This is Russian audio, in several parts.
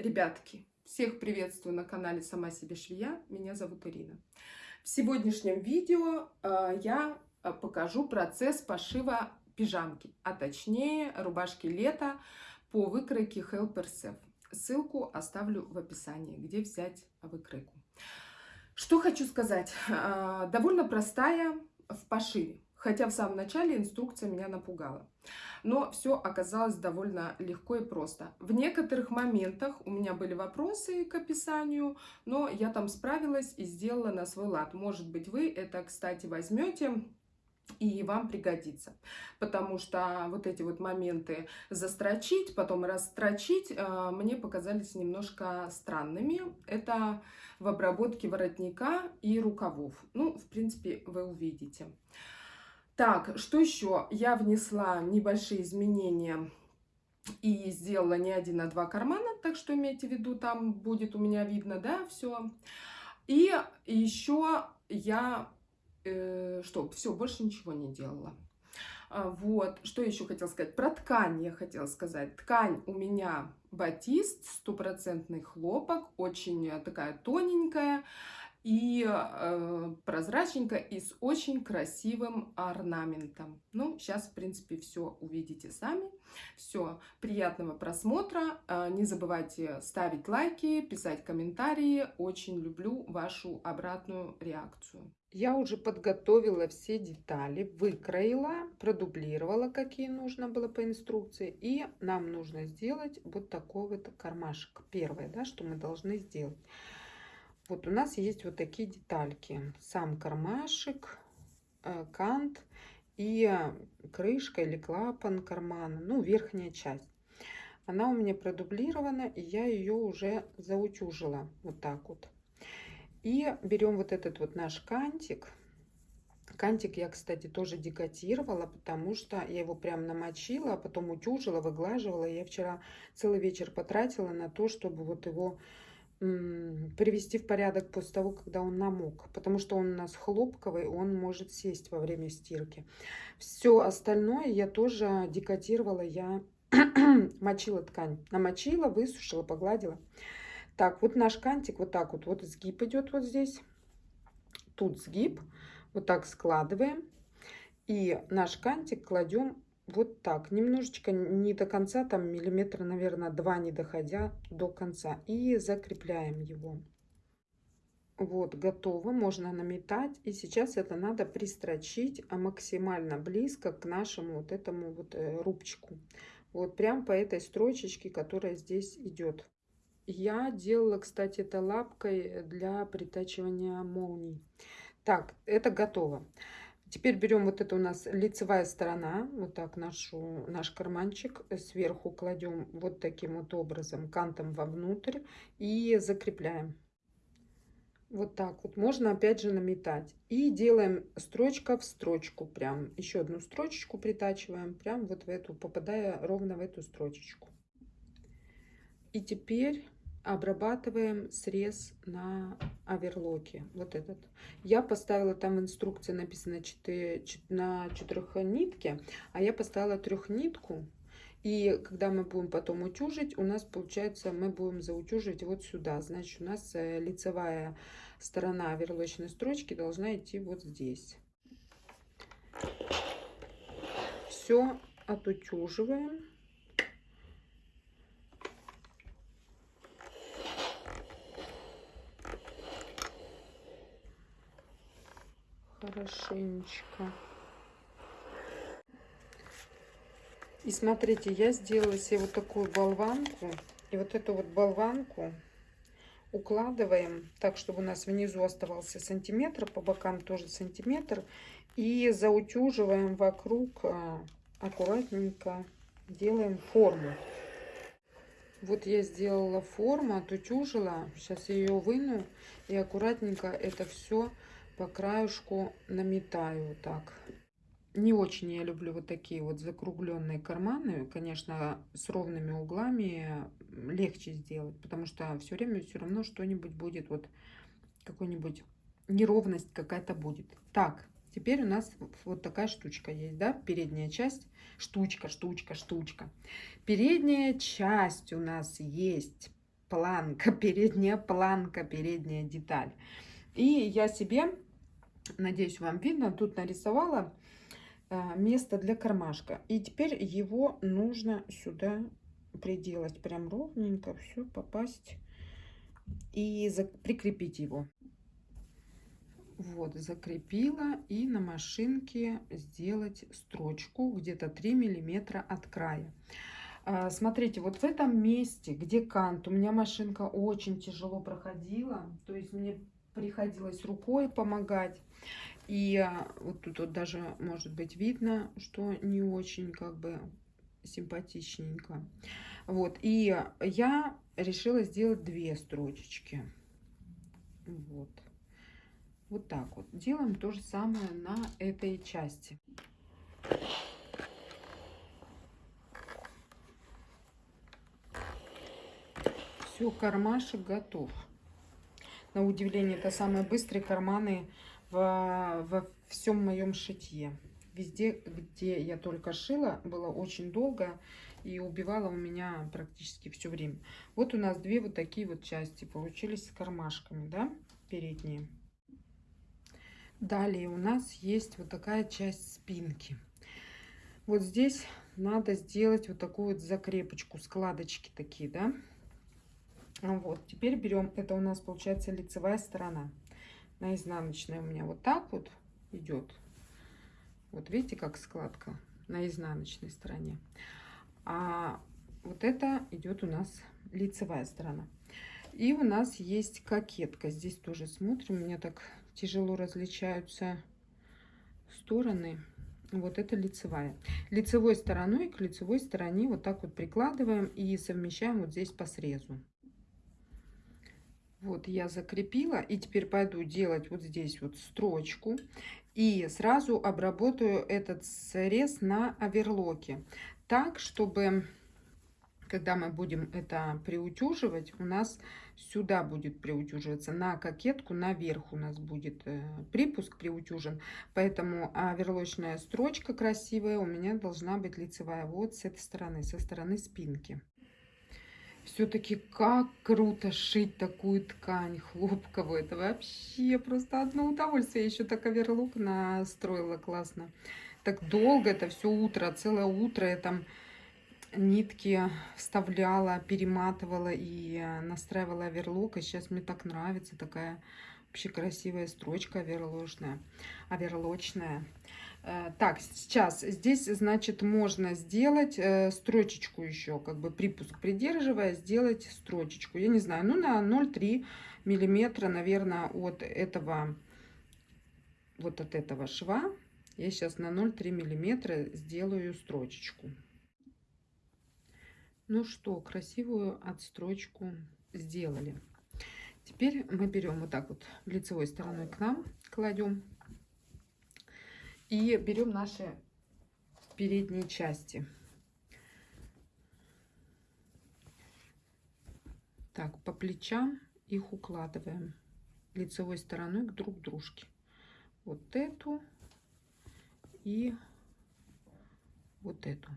Ребятки, всех приветствую на канале Сама себе швея. Меня зовут Ирина. В сегодняшнем видео э, я э, покажу процесс пошива пижамки, а точнее рубашки лета по выкройке Helper. Ссылку оставлю в описании, где взять выкройку. Что хочу сказать. Э, довольно простая в пошиве. Хотя в самом начале инструкция меня напугала. Но все оказалось довольно легко и просто. В некоторых моментах у меня были вопросы к описанию, но я там справилась и сделала на свой лад. Может быть, вы это, кстати, возьмете и вам пригодится. Потому что вот эти вот моменты застрочить, потом расстрочить, э, мне показались немножко странными. Это в обработке воротника и рукавов. Ну, в принципе, вы увидите. Так, что еще? Я внесла небольшие изменения и сделала не один, а два кармана, так что имейте в виду, там будет у меня видно, да, все. И еще я, э, что, все, больше ничего не делала. А, вот, что еще хотела сказать? Про ткань я хотела сказать. Ткань у меня батист, стопроцентный хлопок, очень такая тоненькая и э, прозрачненько и с очень красивым орнаментом. Ну, сейчас, в принципе, все увидите сами. Все, приятного просмотра. Э, не забывайте ставить лайки, писать комментарии. Очень люблю вашу обратную реакцию. Я уже подготовила все детали, выкроила, продублировала, какие нужно было по инструкции. И нам нужно сделать вот такой вот кармашек. Первое, да, что мы должны сделать. Вот у нас есть вот такие детальки. Сам кармашек, э, кант и крышка или клапан кармана, ну, верхняя часть. Она у меня продублирована, и я ее уже заутюжила вот так вот. И берем вот этот вот наш кантик. Кантик я, кстати, тоже декотировала, потому что я его прям намочила, а потом утюжила, выглаживала. Я вчера целый вечер потратила на то, чтобы вот его привести в порядок после того, когда он намок, потому что он у нас хлопковый, он может сесть во время стирки. Все остальное я тоже декотировала, я мочила ткань, намочила, высушила, погладила. Так, вот наш кантик вот так вот, вот сгиб идет вот здесь, тут сгиб, вот так складываем, и наш кантик кладем вот так, немножечко не до конца, там миллиметра, наверное, два не доходя до конца. И закрепляем его. Вот, готово, можно наметать. И сейчас это надо пристрочить а максимально близко к нашему вот этому вот э, рубчику. Вот прям по этой строчечке, которая здесь идет. Я делала, кстати, это лапкой для притачивания молний. Так, это готово. Теперь берем вот это у нас лицевая сторона, вот так нашу, наш карманчик, сверху кладем вот таким вот образом, кантом вовнутрь и закрепляем. Вот так вот. Можно опять же наметать. И делаем строчка в строчку. Прям еще одну строчечку притачиваем. Прям вот в эту, попадая ровно в эту строчечку. И теперь обрабатываем срез на оверлоке вот этот. Я поставила там в инструкции написано 4, на четырехнитке а я поставила трехнитку и когда мы будем потом утюжить у нас получается мы будем заутюжить вот сюда. Значит у нас э, лицевая сторона оверлочной строчки должна идти вот здесь. Все отутюживаем хорошенечко. И смотрите, я сделала себе вот такую болванку. И вот эту вот болванку укладываем так, чтобы у нас внизу оставался сантиметр, по бокам тоже сантиметр. И заутюживаем вокруг а, аккуратненько, делаем форму. Вот я сделала форму, отутюжила. Сейчас я ее выну и аккуратненько это все по краешку наметаю так. Не очень я люблю вот такие вот закругленные карманы. Конечно, с ровными углами легче сделать, потому что все время все равно что-нибудь будет, вот какой-нибудь неровность какая-то будет. Так, теперь у нас вот такая штучка есть, да, передняя часть. Штучка, штучка, штучка. Передняя часть у нас есть планка, передняя планка, передняя деталь. И я себе, надеюсь, вам видно, тут нарисовала э, место для кармашка. И теперь его нужно сюда приделать прям ровненько, все попасть и прикрепить его. Вот, закрепила и на машинке сделать строчку где-то 3 миллиметра от края. А, смотрите, вот в этом месте, где кант, у меня машинка очень тяжело проходила, то есть мне приходилось рукой помогать. И а, вот тут вот даже может быть видно, что не очень как бы симпатичненько. Вот, и я решила сделать две строчечки. Вот. Вот так вот. Делаем то же самое на этой части. Все, кармашек готов. На удивление, это самые быстрые карманы во, во всем моем шитье. Везде, где я только шила, было очень долго и убивала у меня практически все время. Вот у нас две вот такие вот части получились с кармашками, да, передние. Далее у нас есть вот такая часть спинки. Вот здесь надо сделать вот такую вот закрепочку, складочки такие, да. Вот, теперь берем, это у нас получается лицевая сторона. На изнаночной у меня вот так вот идет. Вот видите, как складка на изнаночной стороне. А вот это идет у нас лицевая сторона. И у нас есть кокетка. Здесь тоже смотрим, у меня так тяжело различаются стороны. Вот это лицевая. Лицевой стороной к лицевой стороне вот так вот прикладываем и совмещаем вот здесь по срезу. Вот я закрепила и теперь пойду делать вот здесь вот строчку и сразу обработаю этот срез на оверлоке так, чтобы когда мы будем это приутюживать, у нас сюда будет приутюживаться, на кокетку наверх у нас будет э, припуск приутюжен, поэтому оверлочная строчка красивая у меня должна быть лицевая вот с этой стороны, со стороны спинки. Все-таки как круто шить такую ткань хлопковую. Это вообще просто одно удовольствие. Я еще так оверлок настроила классно. Так долго это все утро, целое утро я там нитки вставляла, перематывала и э, настраивала оверлок. И сейчас мне так нравится такая вообще красивая строчка оверлочная. оверлочная. Э, так, сейчас здесь, значит, можно сделать э, строчечку еще, как бы припуск придерживая, сделать строчечку. Я не знаю, ну на 0,3 миллиметра, наверное, от этого, вот от этого шва. Я сейчас на 0,3 миллиметра сделаю строчечку. Ну что, красивую отстрочку сделали. Теперь мы берем вот так вот лицевой стороной к нам, кладем. И берем наши передние части. Так, по плечам их укладываем лицевой стороной к друг дружке. Вот эту и вот эту.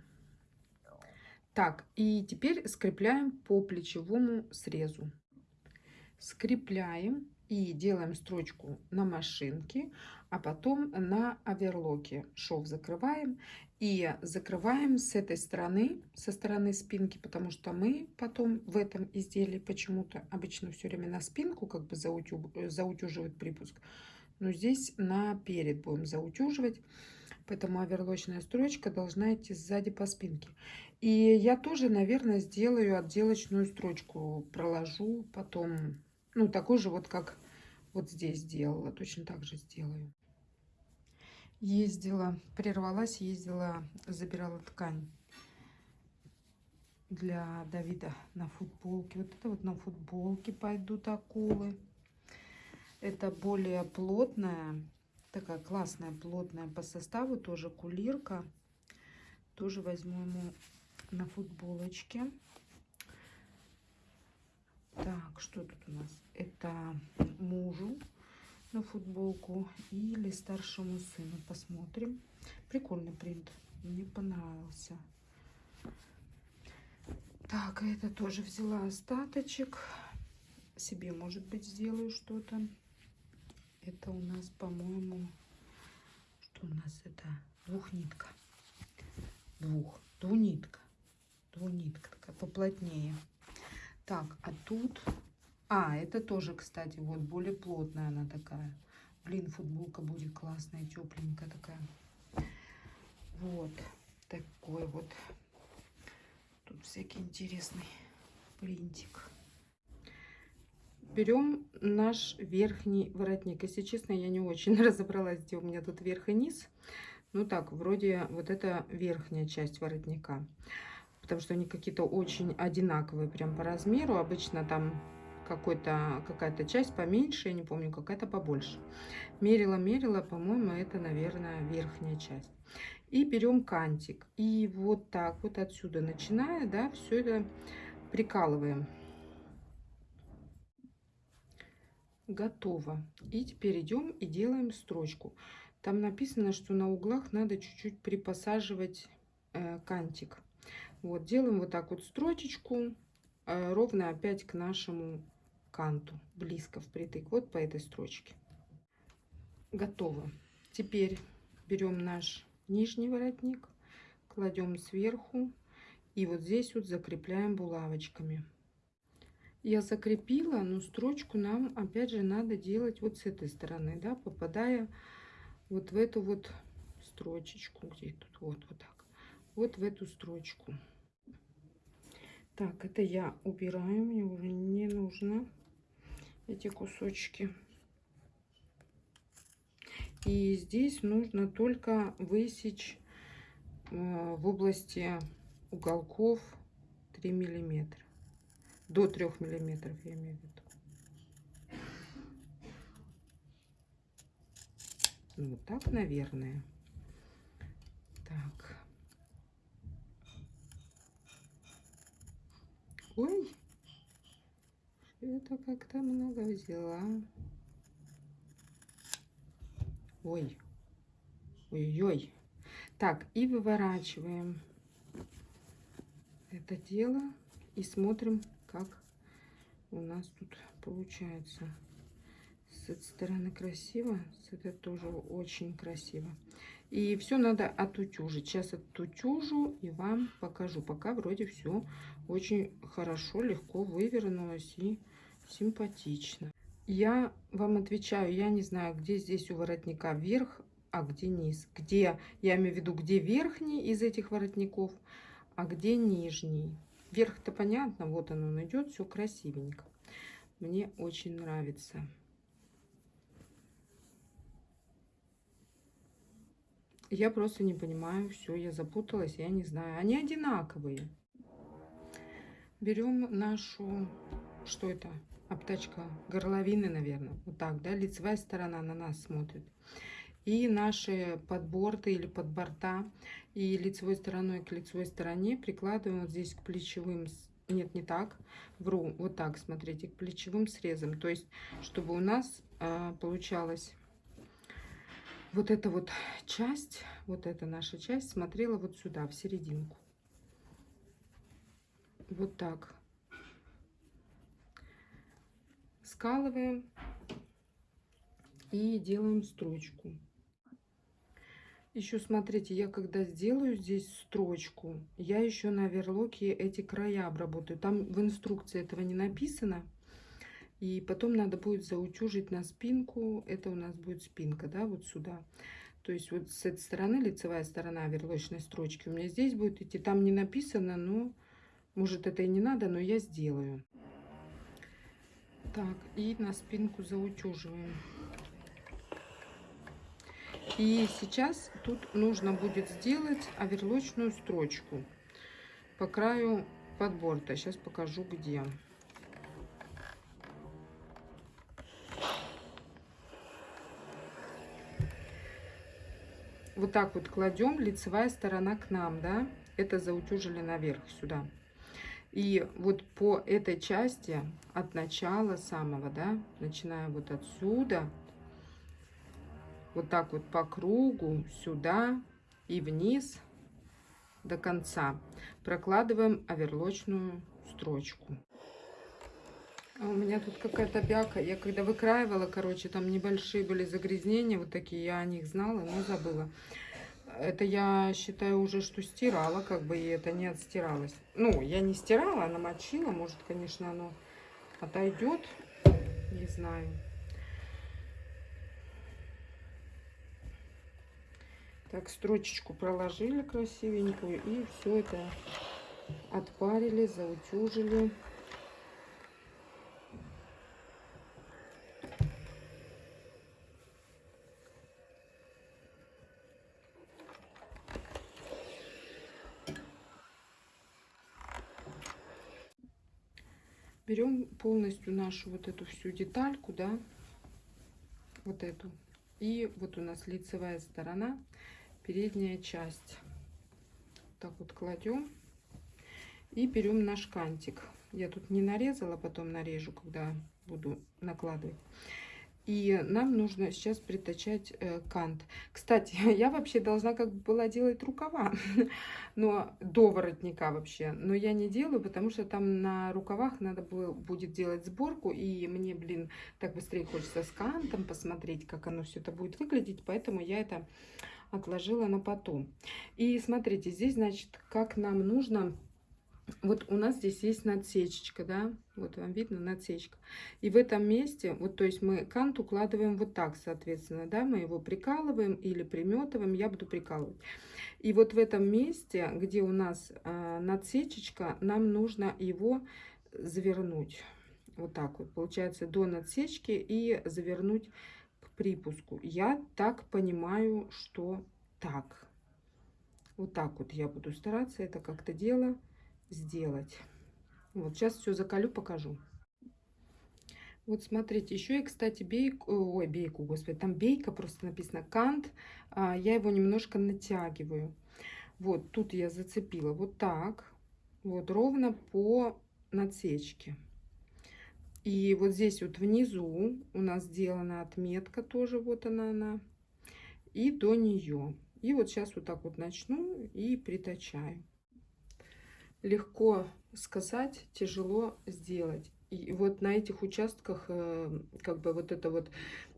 Так, и теперь скрепляем по плечевому срезу. Скрепляем и делаем строчку на машинке, а потом на оверлоке. Шов закрываем и закрываем с этой стороны, со стороны спинки, потому что мы потом в этом изделии почему-то обычно все время на спинку как бы заутю, заутюживать припуск. Но здесь на перед будем заутюживать. Поэтому оверлочная строчка должна идти сзади по спинке. И я тоже, наверное, сделаю отделочную строчку. Проложу потом, ну, такой же вот, как вот здесь сделала. Точно так же сделаю. Ездила, прервалась, ездила, забирала ткань для Давида на футболке. Вот это вот на футболке пойдут акулы. Это более плотная Такая классная, плотная по составу, тоже кулирка. Тоже возьму ему на футболочке. Так, что тут у нас? Это мужу на футболку или старшему сыну. Посмотрим. Прикольный принт. Мне понравился. Так, это тоже взяла остаточек. Себе, может быть, сделаю что-то. Это у нас, по-моему, что у нас это? Двухнитка. Двух. Двунитка. Двунитка такая поплотнее. Так, а тут... А, это тоже, кстати, вот более плотная она такая. Блин, футболка будет классная, тепленькая такая. Вот такой вот. Тут всякий интересный принтик. Берем наш верхний воротник. Если честно, я не очень разобралась, где у меня тут верх и низ. Ну так, вроде вот это верхняя часть воротника. Потому что они какие-то очень одинаковые прям по размеру. Обычно там какая-то часть поменьше, я не помню, какая-то побольше. Мерила, мерила, по-моему, это, наверное, верхняя часть. И берем кантик. И вот так вот отсюда начиная, да, все это прикалываем. Готово. И теперь идем и делаем строчку. Там написано, что на углах надо чуть-чуть припосаживать э, кантик. Вот, делаем вот так вот строчечку, э, ровно опять к нашему канту, близко впритык, вот по этой строчке. Готово. Теперь берем наш нижний воротник, кладем сверху и вот здесь вот закрепляем булавочками. Я закрепила, но строчку нам опять же надо делать вот с этой стороны, да, попадая вот в эту вот строчечку, где тут, вот, вот так, вот в эту строчку. Так, это я убираю, мне уже не нужно эти кусочки. И здесь нужно только высечь э, в области уголков 3 миллиметра. До 3 миллиметров я имею в виду. Ну, вот так, наверное. Так. Ой, это как-то много взяла. Ой, ой-ой. Так, и выворачиваем это дело и смотрим, как у нас тут получается. С этой стороны красиво, с этой тоже очень красиво. И все надо отутюжить. Сейчас отутюжу и вам покажу. Пока вроде все очень хорошо, легко вывернулось и симпатично. Я вам отвечаю, я не знаю, где здесь у воротника верх, а где низ. Где, я имею в виду, где верхний из этих воротников, а где нижний. Верх-то понятно, вот он, он идет, все красивенько. Мне очень нравится. Я просто не понимаю, все, я запуталась, я не знаю. Они одинаковые. Берем нашу, что это, обтачка горловины, наверное. Вот так, да, лицевая сторона на нас смотрит. И наши подборты или подборта и лицевой стороной к лицевой стороне прикладываем вот здесь к плечевым, нет, не так, вру, вот так, смотрите, к плечевым срезам. То есть, чтобы у нас э, получалось вот эта вот часть, вот эта наша часть смотрела вот сюда, в серединку. Вот так скалываем и делаем строчку. Еще смотрите, я когда сделаю здесь строчку, я еще на верлоке эти края обработаю. Там в инструкции этого не написано. И потом надо будет заутюжить на спинку. Это у нас будет спинка, да, вот сюда. То есть вот с этой стороны лицевая сторона верлочной строчки у меня здесь будет идти. Там не написано, но может это и не надо, но я сделаю. Так, и на спинку заутюживаем. И сейчас тут нужно будет сделать оверлочную строчку по краю подборта. Сейчас покажу где. Вот так вот кладем, лицевая сторона к нам, да, это заутюжили наверх сюда. И вот по этой части от начала самого, да, начиная вот отсюда, вот так вот по кругу, сюда и вниз, до конца. Прокладываем оверлочную строчку. А у меня тут какая-то бяка. Я когда выкраивала, короче, там небольшие были загрязнения, вот такие, я о них знала, но забыла. Это я считаю уже, что стирала, как бы, и это не отстиралось. Ну, я не стирала, а намочила. Может, конечно, оно отойдет. Не знаю. Так, строчечку проложили красивенькую. И все это отпарили, заутюжили. Берем полностью нашу вот эту всю детальку, да, вот эту. И вот у нас лицевая сторона, передняя часть. Так вот кладем. И берем наш кантик. Я тут не нарезала, потом нарежу, когда буду накладывать. И нам нужно сейчас притачать э, кант. Кстати, я вообще должна как бы была делать рукава, но до воротника вообще. Но я не делаю, потому что там на рукавах надо было, будет делать сборку. И мне, блин, так быстрее хочется с кантом посмотреть, как оно все это будет выглядеть. Поэтому я это отложила на потом. И смотрите, здесь, значит, как нам нужно вот у нас здесь есть надсечечка, да, вот вам видно надсечка. И в этом месте, вот то есть мы кант укладываем вот так, соответственно, да, мы его прикалываем или приметываем, я буду прикалывать. И вот в этом месте, где у нас э, надсечечка, нам нужно его завернуть. Вот так вот, получается, до надсечки и завернуть к припуску. Я так понимаю, что так. Вот так вот я буду стараться это как-то делать сделать. Вот сейчас все закалю, покажу. Вот смотрите, еще и, кстати, бейку, ой, бейку, господи, там бейка просто написано, кант, а, я его немножко натягиваю. Вот, тут я зацепила вот так, вот, ровно по надсечке. И вот здесь вот внизу у нас сделана отметка, тоже вот она, она, и до нее. И вот сейчас вот так вот начну и притачаю легко сказать, тяжело сделать. И вот на этих участках, э, как бы вот эта вот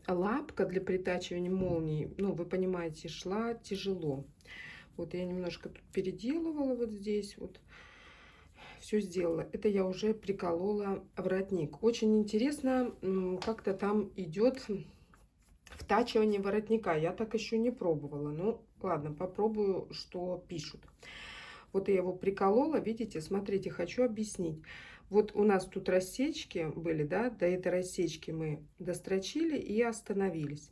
лапка для притачивания молнии, ну, вы понимаете, шла тяжело. Вот я немножко тут переделывала вот здесь вот. Все сделала. Это я уже приколола воротник. Очень интересно, как-то там идет втачивание воротника. Я так еще не пробовала. Ну, ладно, попробую, что пишут. Вот я его приколола, видите, смотрите, хочу объяснить. Вот у нас тут рассечки были, да, до этой рассечки мы дострочили и остановились.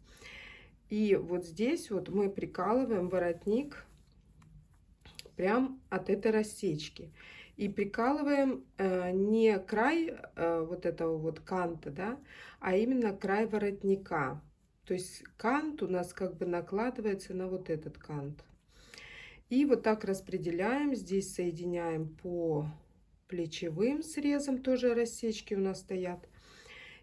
И вот здесь вот мы прикалываем воротник прям от этой рассечки. И прикалываем э, не край э, вот этого вот канта, да, а именно край воротника. То есть кант у нас как бы накладывается на вот этот кант. И вот так распределяем. Здесь соединяем по плечевым срезам, тоже рассечки у нас стоят.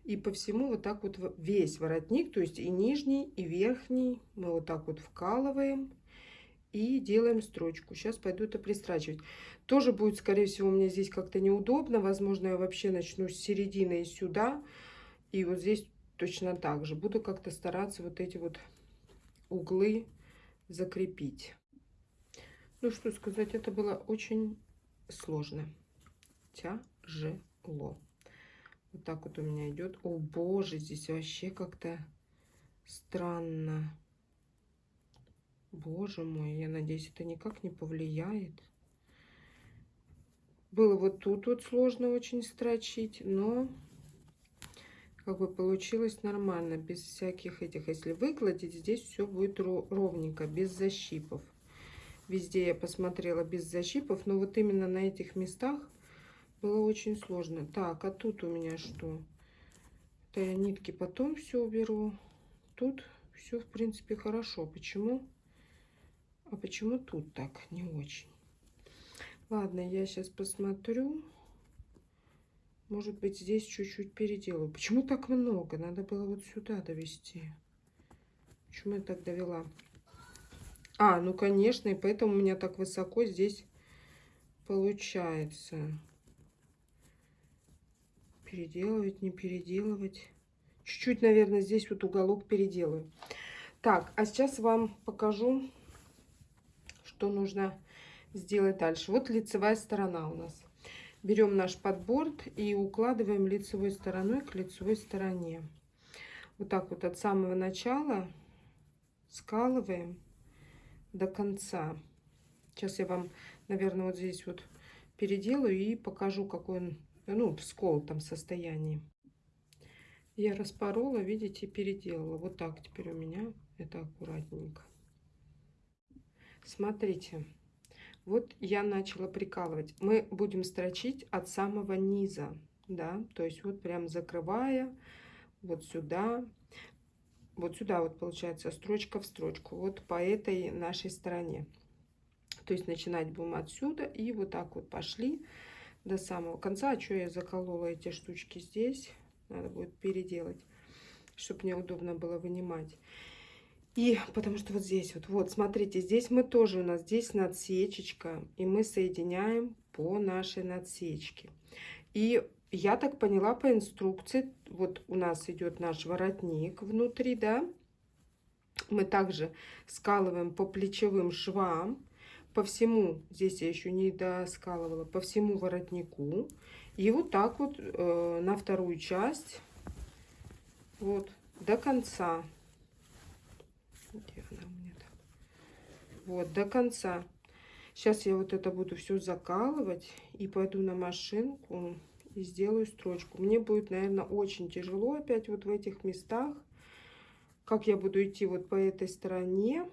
И по всему вот так вот весь воротник, то есть и нижний, и верхний, мы вот так вот вкалываем и делаем строчку. Сейчас пойду это пристрачивать. Тоже будет, скорее всего, меня здесь как-то неудобно. Возможно, я вообще начну с середины и сюда. И вот здесь точно так же. Буду как-то стараться вот эти вот углы закрепить. Ну, что сказать, это было очень сложно. Тяжело. Вот так вот у меня идет. О, боже, здесь вообще как-то странно. Боже мой, я надеюсь, это никак не повлияет. Было вот тут вот сложно очень строчить, но как бы получилось нормально, без всяких этих. Если выкладить, здесь все будет ровненько, без защипов. Везде я посмотрела без защипов, но вот именно на этих местах было очень сложно. Так, а тут у меня что? Это я нитки потом все уберу. Тут все, в принципе, хорошо. Почему? А почему тут так не очень? Ладно, я сейчас посмотрю. Может быть, здесь чуть-чуть переделаю. Почему так много? Надо было вот сюда довести. Почему я так довела? А, ну конечно, и поэтому у меня так высоко здесь получается. Переделывать, не переделывать. Чуть-чуть, наверное, здесь вот уголок переделаю. Так, а сейчас вам покажу, что нужно сделать дальше. Вот лицевая сторона у нас. Берем наш подборд и укладываем лицевой стороной к лицевой стороне. Вот так вот от самого начала скалываем до конца. Сейчас я вам, наверное, вот здесь вот переделаю и покажу, какой он, ну, в сколотом состоянии. Я распорола, видите, переделала. Вот так теперь у меня это аккуратненько. Смотрите, вот я начала прикалывать. Мы будем строчить от самого низа, да, то есть вот прям закрывая вот сюда, вот сюда вот получается строчка в строчку, вот по этой нашей стороне. То есть начинать будем отсюда и вот так вот пошли до самого конца. А что я заколола эти штучки здесь? Надо будет переделать, чтобы мне удобно было вынимать. И потому что вот здесь вот, вот, смотрите, здесь мы тоже, у нас здесь надсечечка, и мы соединяем по нашей надсечке. И я так поняла по инструкции, вот у нас идет наш воротник внутри, да, мы также скалываем по плечевым швам, по всему, здесь я еще не доскалывала, по всему воротнику. И вот так вот э, на вторую часть, вот, до конца. Где она у меня там? Вот, до конца. Сейчас я вот это буду все закалывать и пойду на машинку и сделаю строчку. Мне будет, наверное, очень тяжело опять вот в этих местах. Как я буду идти вот по этой стороне,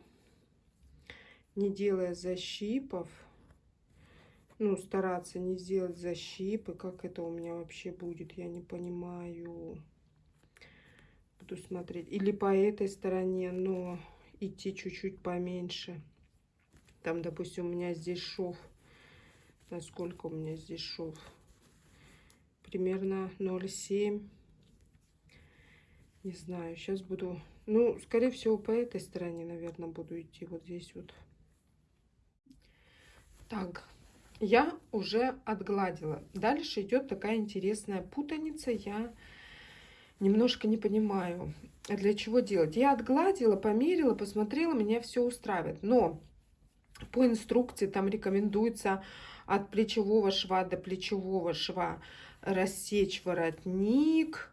не делая защипов. Ну, стараться не сделать защипы. Как это у меня вообще будет, я не понимаю. Буду смотреть. Или по этой стороне, но идти чуть-чуть поменьше. Там, допустим, у меня здесь шов. Насколько у меня здесь шов? Примерно 0,7. Не знаю, сейчас буду... Ну, скорее всего, по этой стороне, наверное, буду идти. Вот здесь вот. Так, я уже отгладила. Дальше идет такая интересная путаница. Я немножко не понимаю, для чего делать. Я отгладила, померила, посмотрела, меня все устраивает. Но по инструкции там рекомендуется от плечевого шва до плечевого шва рассечь воротник,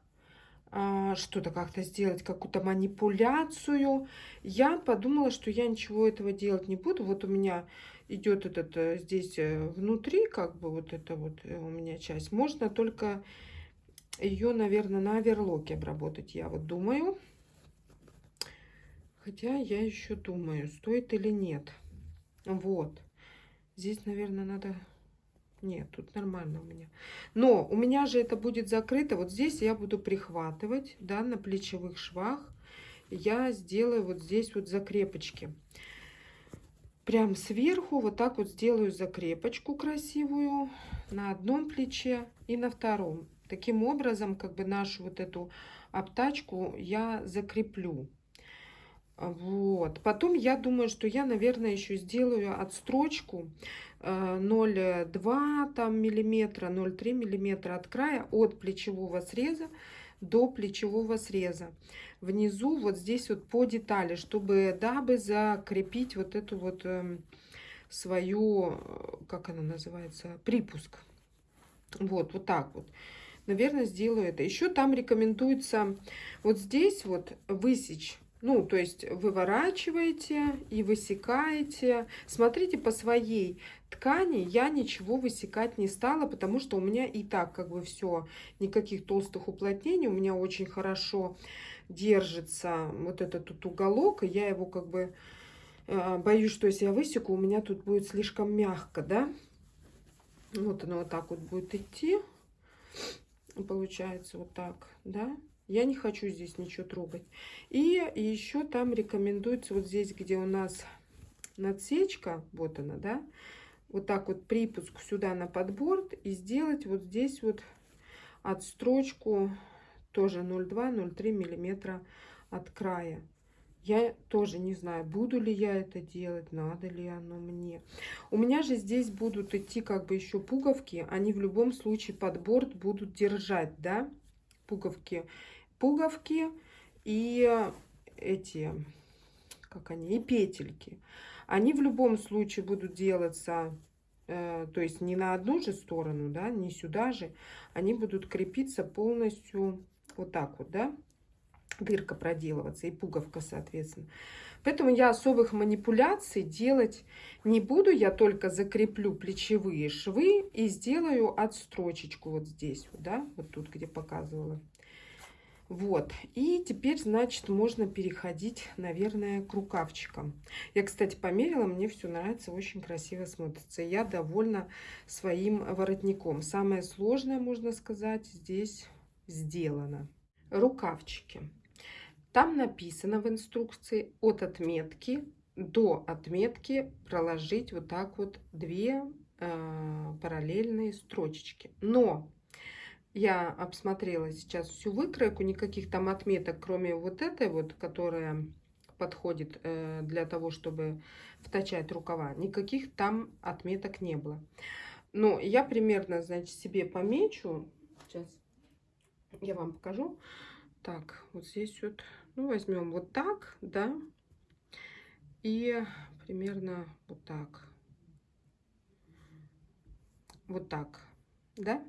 а, что-то как-то сделать, какую-то манипуляцию. Я подумала, что я ничего этого делать не буду. Вот у меня идет этот э, здесь э, внутри, как бы вот это вот э, у меня часть. Можно только ее, наверное, на оверлоке обработать, я вот думаю. Хотя я еще думаю, стоит или нет. Вот. Здесь, наверное, надо нет, тут нормально у меня. Но у меня же это будет закрыто. Вот здесь я буду прихватывать, да, на плечевых швах. Я сделаю вот здесь вот закрепочки. Прям сверху вот так вот сделаю закрепочку красивую на одном плече и на втором. Таким образом, как бы нашу вот эту обтачку я закреплю. Вот. Потом я думаю, что я, наверное, еще сделаю отстрочку 0,2 там, миллиметра, 0,3 миллиметра от края, от плечевого среза до плечевого среза. Внизу вот здесь вот по детали, чтобы, дабы закрепить вот эту вот э, свою, э, как она называется, припуск. Вот, вот так вот. Наверное, сделаю это. Еще там рекомендуется вот здесь вот высечь ну, то есть выворачиваете и высекаете. Смотрите по своей ткани. Я ничего высекать не стала, потому что у меня и так как бы все, никаких толстых уплотнений. У меня очень хорошо держится вот этот тут уголок. И я его как бы э, боюсь, что если я высеку, у меня тут будет слишком мягко, да. Вот оно вот так вот будет идти. Получается вот так, да. Я не хочу здесь ничего трогать. И еще там рекомендуется вот здесь, где у нас надсечка, вот она, да, вот так вот припуск сюда на подборд и сделать вот здесь вот отстрочку тоже 0,2-0,3 миллиметра от края. Я тоже не знаю, буду ли я это делать, надо ли оно мне. У меня же здесь будут идти как бы еще пуговки. Они в любом случае под борт будут держать, да, пуговки. Пуговки и эти, как они, и петельки. Они в любом случае будут делаться, э, то есть не на одну же сторону, да, не сюда же. Они будут крепиться полностью вот так вот, да дырка проделываться и пуговка, соответственно. Поэтому я особых манипуляций делать не буду. Я только закреплю плечевые швы и сделаю отстрочечку вот здесь, вот, да, вот тут, где показывала. Вот, и теперь, значит, можно переходить, наверное, к рукавчикам. Я, кстати, померила, мне все нравится, очень красиво смотрится. Я довольна своим воротником. Самое сложное, можно сказать, здесь сделано. Рукавчики. Там написано в инструкции от отметки до отметки проложить вот так вот две э, параллельные строчечки. Но я обсмотрела сейчас всю выкройку, никаких там отметок, кроме вот этой вот, которая подходит э, для того, чтобы втачать рукава, никаких там отметок не было. Но я примерно, значит, себе помечу. Сейчас я вам покажу. Так, вот здесь вот ну, возьмем вот так, да, и примерно вот так. Вот так, да?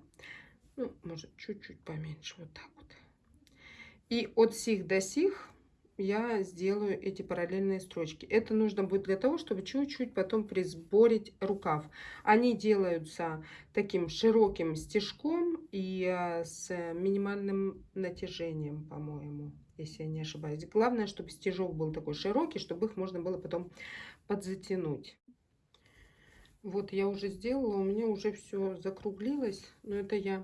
Ну, может, чуть-чуть поменьше, вот так вот. И от сих до сих я сделаю эти параллельные строчки. Это нужно будет для того, чтобы чуть-чуть потом присборить рукав. Они делаются таким широким стежком и э, с минимальным натяжением, по-моему, если я не ошибаюсь. Главное, чтобы стежок был такой широкий, чтобы их можно было потом подзатянуть. Вот я уже сделала, у меня уже все закруглилось, но это я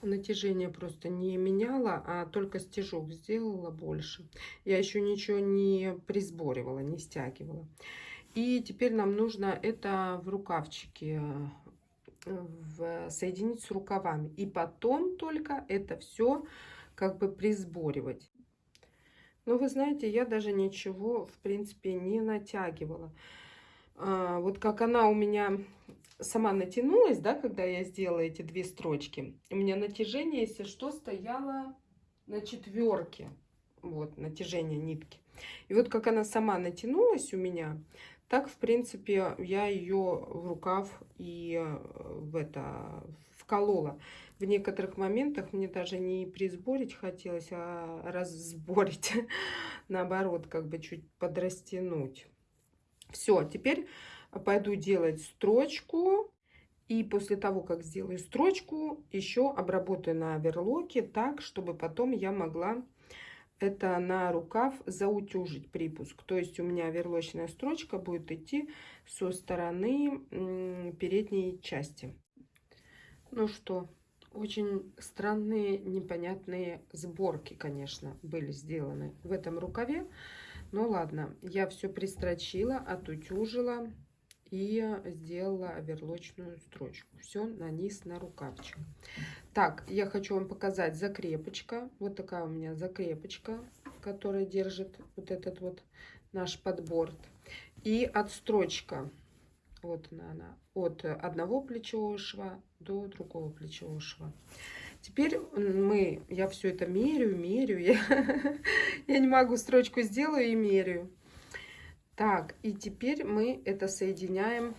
натяжение просто не меняла, а только стежок сделала больше. Я еще ничего не присборивала, не стягивала. И теперь нам нужно это в рукавчике в, соединить с рукавами. И потом только это все как бы присборивать. Но вы знаете, я даже ничего, в принципе, не натягивала. А, вот как она у меня сама натянулась, да, когда я сделала эти две строчки. У меня натяжение, если что, стояло на четверке. Вот, натяжение нитки. И вот как она сама натянулась у меня, так, в принципе, я ее в рукав и э, в это вколола. В некоторых моментах мне даже не присборить хотелось, а разборить. Наоборот, как бы чуть подрастянуть. Все, теперь пойду делать строчку. И после того, как сделаю строчку, еще обработаю на оверлоке так, чтобы потом я могла это на рукав заутюжить припуск. То есть у меня верлочная строчка будет идти со стороны передней части. Ну что, очень странные, непонятные сборки, конечно, были сделаны в этом рукаве. Ну ладно, я все пристрочила, отутюжила и сделала оверлочную строчку. Все на низ на рукавчик. Так, я хочу вам показать закрепочка. Вот такая у меня закрепочка, которая держит вот этот вот наш подборд. И отстрочка. Вот она, от одного плечевого шва до другого плечевого шва. Теперь мы, я все это меряю, меряю. Я, я не могу строчку сделаю и меряю. Так, и теперь мы это соединяем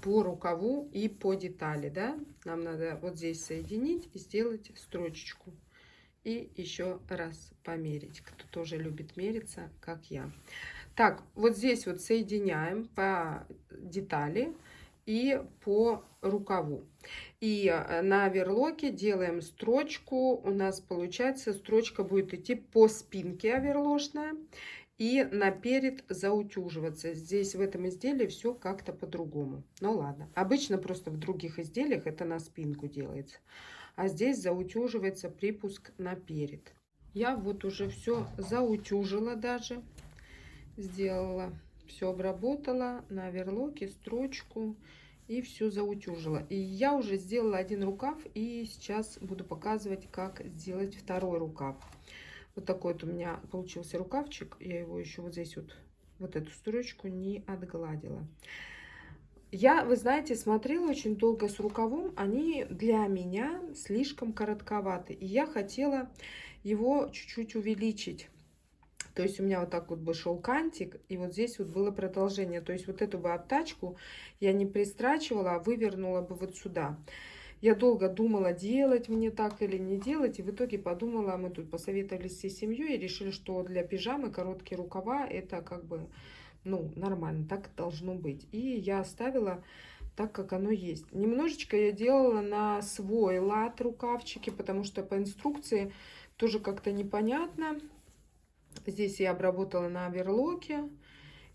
по рукаву и по детали, да? Нам надо вот здесь соединить и сделать строчечку. И еще раз померить, кто тоже любит мериться, как я. Так, вот здесь вот соединяем по детали и по рукаву. И э, на оверлоке делаем строчку. У нас получается строчка будет идти по спинке оверложная и наперед заутюживаться. Здесь в этом изделии все как-то по-другому. Ну ладно. Обычно просто в других изделиях это на спинку делается. А здесь заутюживается припуск наперед. Я вот уже все заутюжила даже. Сделала. Все обработала на оверлоке, строчку и все заутюжила. И я уже сделала один рукав и сейчас буду показывать, как сделать второй рукав. Вот такой вот у меня получился рукавчик. Я его еще вот здесь вот, вот эту строчку не отгладила. Я, вы знаете, смотрела очень долго с рукавом. Они для меня слишком коротковаты. И я хотела его чуть-чуть увеличить. То есть у меня вот так вот бы шел кантик, и вот здесь вот было продолжение. То есть вот эту бы обтачку я не пристрачивала, а вывернула бы вот сюда. Я долго думала, делать мне так или не делать, и в итоге подумала, мы тут посоветовались всей семьей и решили, что для пижамы короткие рукава это как бы, ну, нормально, так должно быть. И я оставила так, как оно есть. Немножечко я делала на свой лад рукавчики, потому что по инструкции тоже как-то непонятно. Здесь я обработала на оверлоке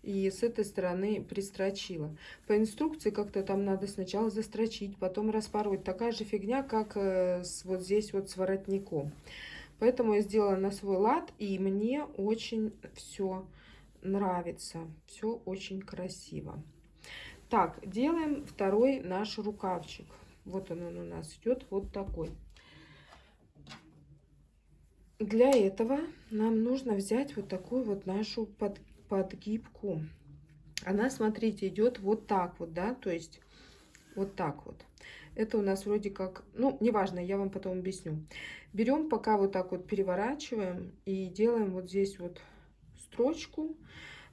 и с этой стороны пристрочила. По инструкции как-то там надо сначала застрочить, потом распороть. Такая же фигня, как э, с, вот здесь вот с воротником. Поэтому я сделала на свой лад, и мне очень все нравится. Все очень красиво. Так, делаем второй наш рукавчик. Вот он, он у нас идет вот такой. Для этого нам нужно взять вот такую вот нашу под, подгибку. Она, смотрите, идет вот так вот, да, то есть вот так вот. Это у нас вроде как, ну, неважно, я вам потом объясню. Берем, пока вот так вот переворачиваем и делаем вот здесь вот строчку,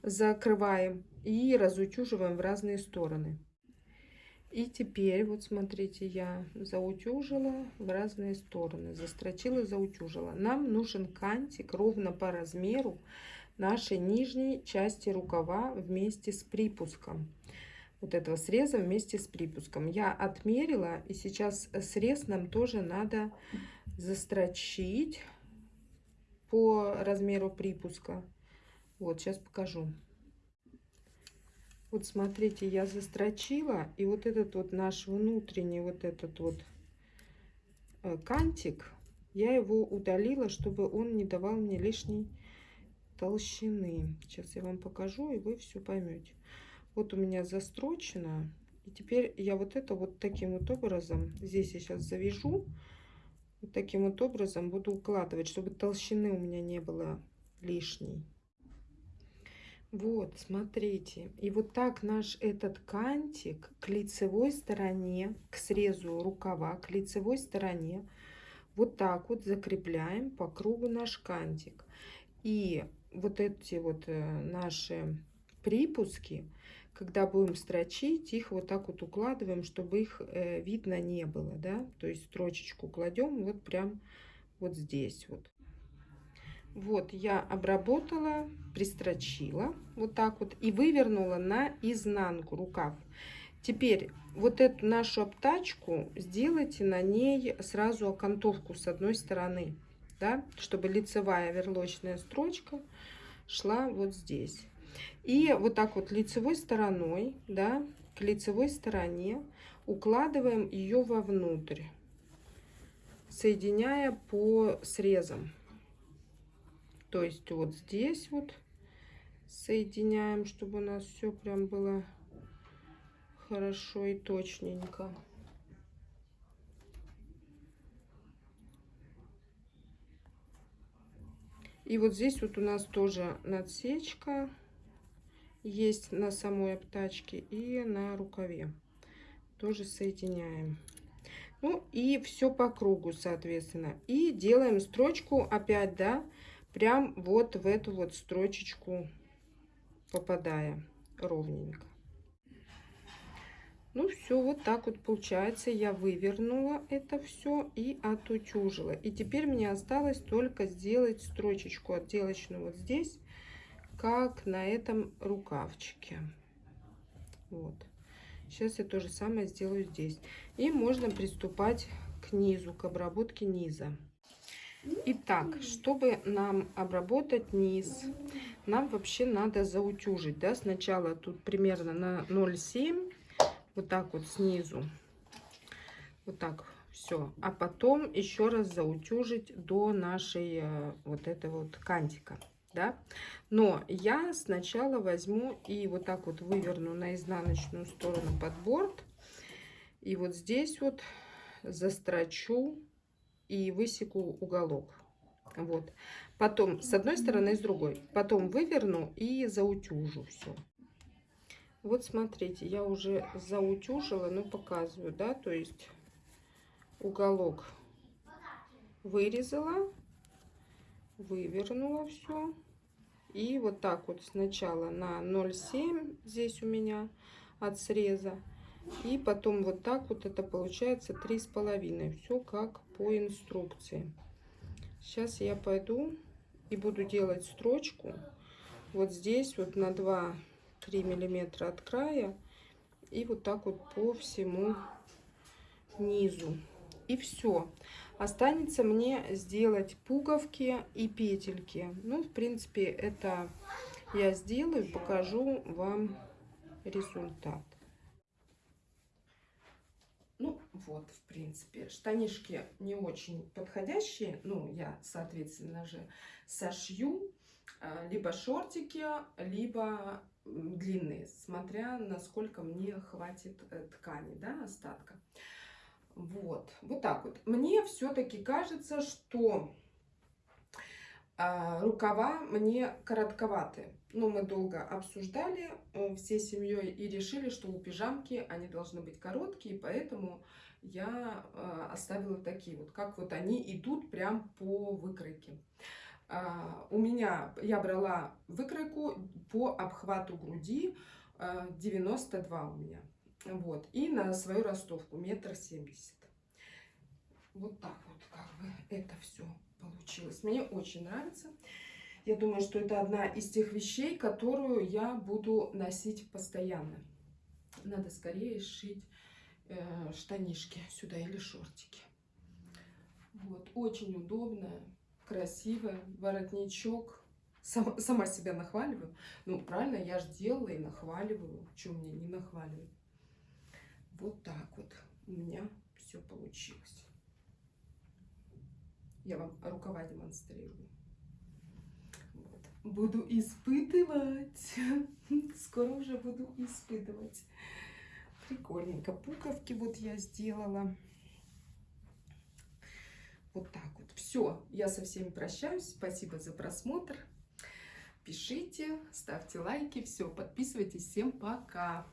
закрываем и разутюживаем в разные стороны. И теперь, вот смотрите, я заутюжила в разные стороны, застрочила, заутюжила. Нам нужен кантик ровно по размеру нашей нижней части рукава вместе с припуском. Вот этого среза вместе с припуском. Я отмерила, и сейчас срез нам тоже надо застрочить по размеру припуска. Вот, сейчас покажу. Вот смотрите, я застрочила, и вот этот вот наш внутренний вот этот вот э, кантик, я его удалила, чтобы он не давал мне лишней толщины. Сейчас я вам покажу, и вы все поймете. Вот у меня застрочено, и теперь я вот это вот таким вот образом, здесь я сейчас завяжу, вот таким вот образом буду укладывать, чтобы толщины у меня не было лишней. Вот, смотрите. И вот так наш этот кантик к лицевой стороне, к срезу рукава, к лицевой стороне, вот так вот закрепляем по кругу наш кантик. И вот эти вот э, наши припуски, когда будем строчить, их вот так вот укладываем, чтобы их э, видно не было, да. То есть строчечку кладем вот прям вот здесь вот. Вот я обработала, пристрочила вот так вот и вывернула на изнанку рукав. Теперь вот эту нашу обтачку сделайте на ней сразу окантовку с одной стороны, да, чтобы лицевая верлочная строчка шла вот здесь. И вот так вот лицевой стороной, да, к лицевой стороне укладываем ее вовнутрь, соединяя по срезам. То есть вот здесь вот соединяем, чтобы у нас все прям было хорошо и точненько. И вот здесь вот у нас тоже надсечка есть на самой обтачке и на рукаве. Тоже соединяем. Ну и все по кругу, соответственно. И делаем строчку опять, да, прям вот в эту вот строчечку попадая ровненько. Ну все, вот так вот получается. Я вывернула это все и отутюжила. И теперь мне осталось только сделать строчечку отделочную вот здесь, как на этом рукавчике. Вот. Сейчас я то же самое сделаю здесь. И можно приступать к низу, к обработке низа. Итак, чтобы нам обработать низ, нам вообще надо заутюжить. Да? Сначала тут примерно на 0,7, вот так вот снизу. Вот так все. А потом еще раз заутюжить до нашей э, вот этого вот кантика. Да? Но я сначала возьму и вот так вот выверну на изнаночную сторону под борт. И вот здесь вот застрочу и высеку уголок. Вот. Потом с одной стороны и с другой. Потом выверну и заутюжу все. Вот смотрите, я уже заутюжила, ну показываю, да, то есть уголок вырезала, вывернула все. И вот так вот сначала на 0,7 здесь у меня от среза. И потом вот так вот это получается три с половиной. Все как по инструкции. Сейчас я пойду и буду делать строчку. Вот здесь вот на 2-3 миллиметра от края. И вот так вот по всему низу. И все. Останется мне сделать пуговки и петельки. Ну, в принципе, это я сделаю, покажу вам результат. Ну, вот, в принципе, штанишки не очень подходящие. Ну, я, соответственно же, сошью а, либо шортики, либо длинные, смотря насколько мне хватит э, ткани, да, остатка. Вот, вот так вот. Мне все-таки кажется, что а, рукава мне коротковаты. Ну, мы долго обсуждали э, всей семьей и решили, что у пижамки они должны быть короткие, поэтому я э, оставила такие вот, как вот они идут прям по выкройке. А, у меня, я брала выкройку по обхвату груди, 92 э, у меня. Вот, и на свою ростовку метр семьдесят. Вот так вот, как бы это все получилось. Мне очень нравится. Я думаю, что это одна из тех вещей, которую я буду носить постоянно. Надо скорее сшить э, штанишки сюда или шортики. Вот, очень удобная, красивая, воротничок. Сама, сама себя нахваливаю. Ну, правильно, я же делала и нахваливаю. Чем мне не нахваливать? Вот так вот у меня все получилось. Я вам рукава демонстрирую. Буду испытывать. Скоро уже буду испытывать. Прикольненько. Пуговки вот я сделала. Вот так вот. Все, я со всеми прощаюсь. Спасибо за просмотр. Пишите, ставьте лайки. Все, подписывайтесь. Всем пока.